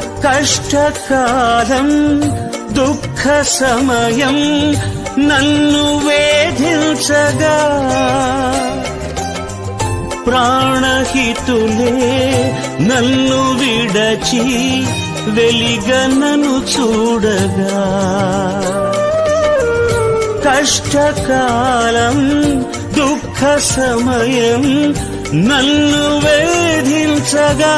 కష్టకాలం దుఃఖ సమయం నన్ను వేధించగా. ప్రాణహితులే నన్ను విడచి వెలిగనను చూడగా. కష్టకాలం దుఃఖ సమయం నన్ను వేధించగా.